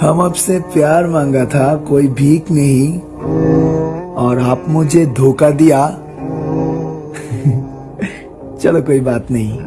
हम आपसे प्यार मांगा था, कोई भीख नहीं। और आप मुझे धोखा दिया। चलो कोई बात नहीं।